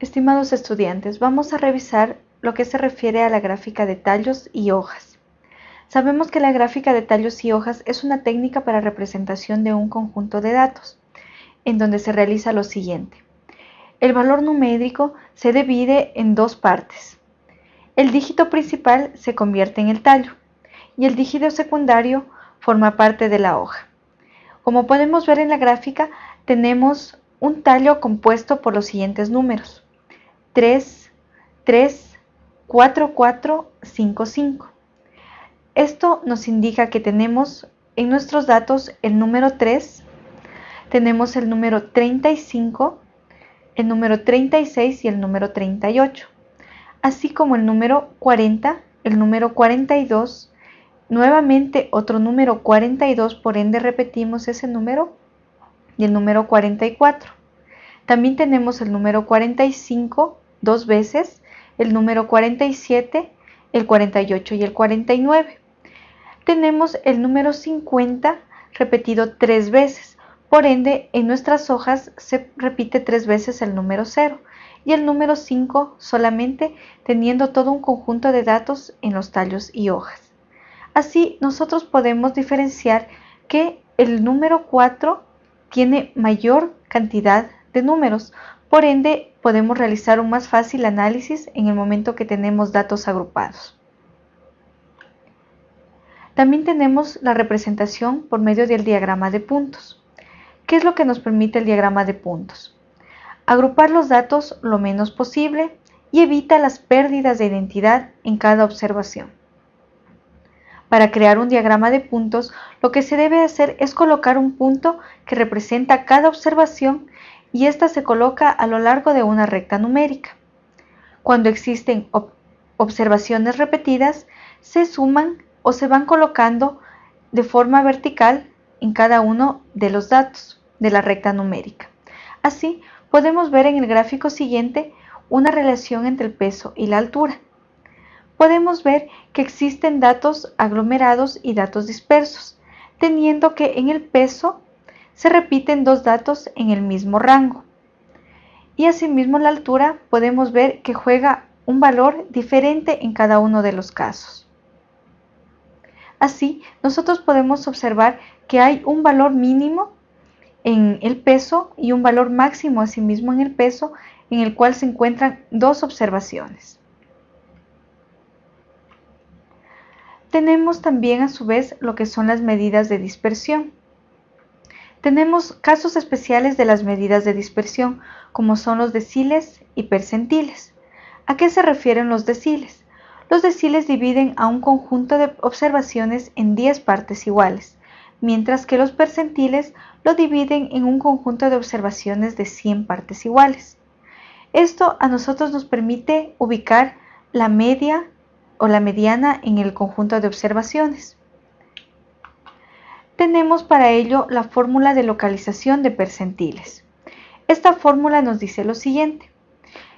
Estimados estudiantes, vamos a revisar lo que se refiere a la gráfica de tallos y hojas. Sabemos que la gráfica de tallos y hojas es una técnica para representación de un conjunto de datos, en donde se realiza lo siguiente. El valor numérico se divide en dos partes. El dígito principal se convierte en el tallo y el dígito secundario forma parte de la hoja. Como podemos ver en la gráfica, tenemos un tallo compuesto por los siguientes números. 3, 3, 4, 4, 5, 5. Esto nos indica que tenemos en nuestros datos el número 3, tenemos el número 35, el número 36 y el número 38, así como el número 40, el número 42, nuevamente otro número 42, por ende repetimos ese número, y el número 44. También tenemos el número 45 dos veces, el número 47, el 48 y el 49. Tenemos el número 50 repetido tres veces, por ende en nuestras hojas se repite tres veces el número 0 y el número 5 solamente teniendo todo un conjunto de datos en los tallos y hojas. Así nosotros podemos diferenciar que el número 4 tiene mayor cantidad de números, por ende, podemos realizar un más fácil análisis en el momento que tenemos datos agrupados. También tenemos la representación por medio del diagrama de puntos. ¿Qué es lo que nos permite el diagrama de puntos? Agrupar los datos lo menos posible y evita las pérdidas de identidad en cada observación. Para crear un diagrama de puntos, lo que se debe hacer es colocar un punto que representa cada observación y ésta se coloca a lo largo de una recta numérica. Cuando existen observaciones repetidas, se suman o se van colocando de forma vertical en cada uno de los datos de la recta numérica. Así, podemos ver en el gráfico siguiente una relación entre el peso y la altura. Podemos ver que existen datos aglomerados y datos dispersos, teniendo que en el peso se repiten dos datos en el mismo rango. Y asimismo la altura podemos ver que juega un valor diferente en cada uno de los casos. Así, nosotros podemos observar que hay un valor mínimo en el peso y un valor máximo asimismo en el peso en el cual se encuentran dos observaciones. Tenemos también a su vez lo que son las medidas de dispersión. Tenemos casos especiales de las medidas de dispersión, como son los deciles y percentiles. ¿A qué se refieren los deciles? Los deciles dividen a un conjunto de observaciones en 10 partes iguales, mientras que los percentiles lo dividen en un conjunto de observaciones de 100 partes iguales. Esto a nosotros nos permite ubicar la media o la mediana en el conjunto de observaciones tenemos para ello la fórmula de localización de percentiles. Esta fórmula nos dice lo siguiente,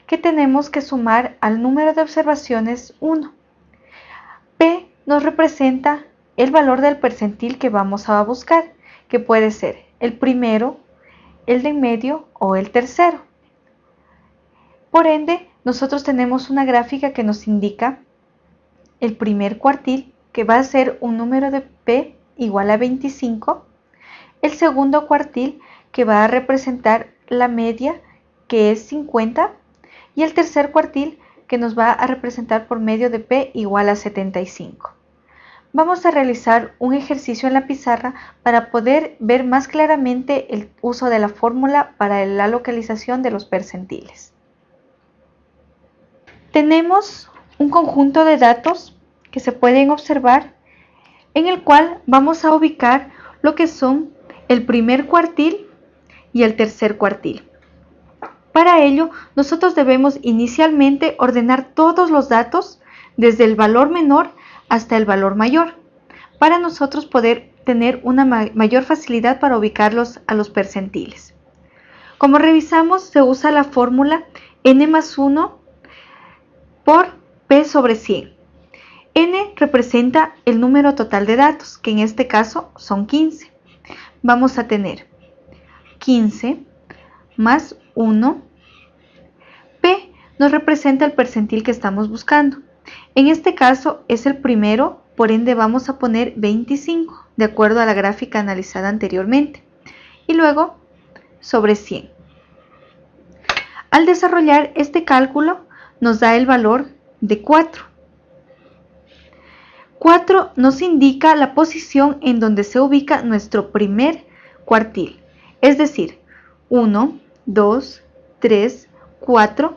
que tenemos que sumar al número de observaciones 1. P nos representa el valor del percentil que vamos a buscar, que puede ser el primero, el de en medio o el tercero. Por ende, nosotros tenemos una gráfica que nos indica el primer cuartil, que va a ser un número de P igual a 25, el segundo cuartil que va a representar la media que es 50 y el tercer cuartil que nos va a representar por medio de P igual a 75. Vamos a realizar un ejercicio en la pizarra para poder ver más claramente el uso de la fórmula para la localización de los percentiles. Tenemos un conjunto de datos que se pueden observar en el cual vamos a ubicar lo que son el primer cuartil y el tercer cuartil. Para ello, nosotros debemos inicialmente ordenar todos los datos desde el valor menor hasta el valor mayor, para nosotros poder tener una mayor facilidad para ubicarlos a los percentiles. Como revisamos, se usa la fórmula n más 1 por p sobre 100 n representa el número total de datos, que en este caso son 15. Vamos a tener 15 más 1. P nos representa el percentil que estamos buscando. En este caso es el primero, por ende vamos a poner 25, de acuerdo a la gráfica analizada anteriormente. Y luego sobre 100. Al desarrollar este cálculo nos da el valor de 4. 4 nos indica la posición en donde se ubica nuestro primer cuartil, es decir, 1, 2, 3, 4.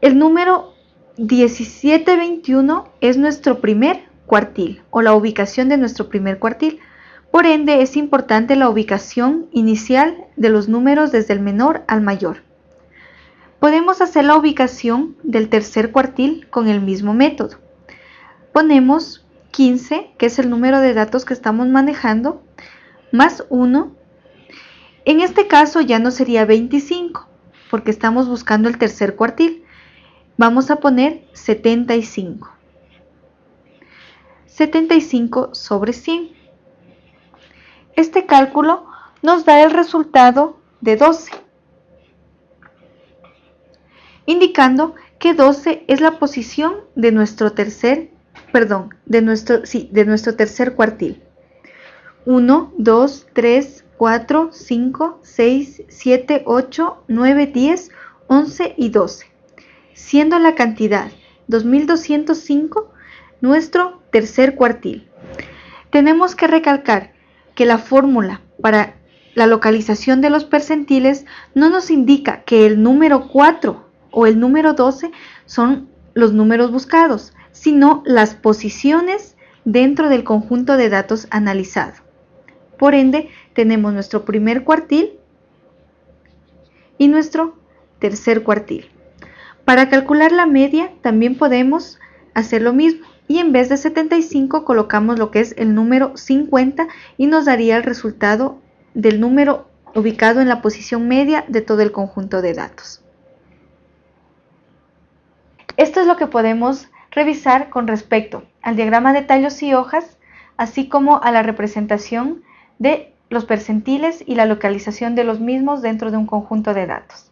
El número 1721 es nuestro primer cuartil o la ubicación de nuestro primer cuartil. Por ende, es importante la ubicación inicial de los números desde el menor al mayor. Podemos hacer la ubicación del tercer cuartil con el mismo método. Ponemos 15, que es el número de datos que estamos manejando, más 1. En este caso ya no sería 25, porque estamos buscando el tercer cuartil. Vamos a poner 75. 75 sobre 100. Este cálculo nos da el resultado de 12, indicando que 12 es la posición de nuestro tercer perdón, de nuestro, sí, de nuestro tercer cuartil. 1, 2, 3, 4, 5, 6, 7, 8, 9, 10, 11 y 12, siendo la cantidad 2205 nuestro tercer cuartil. Tenemos que recalcar que la fórmula para la localización de los percentiles no nos indica que el número 4 o el número 12 son los números buscados, sino las posiciones dentro del conjunto de datos analizado. Por ende, tenemos nuestro primer cuartil y nuestro tercer cuartil. Para calcular la media también podemos hacer lo mismo y en vez de 75 colocamos lo que es el número 50 y nos daría el resultado del número ubicado en la posición media de todo el conjunto de datos. Esto es lo que podemos revisar con respecto al diagrama de tallos y hojas, así como a la representación de los percentiles y la localización de los mismos dentro de un conjunto de datos.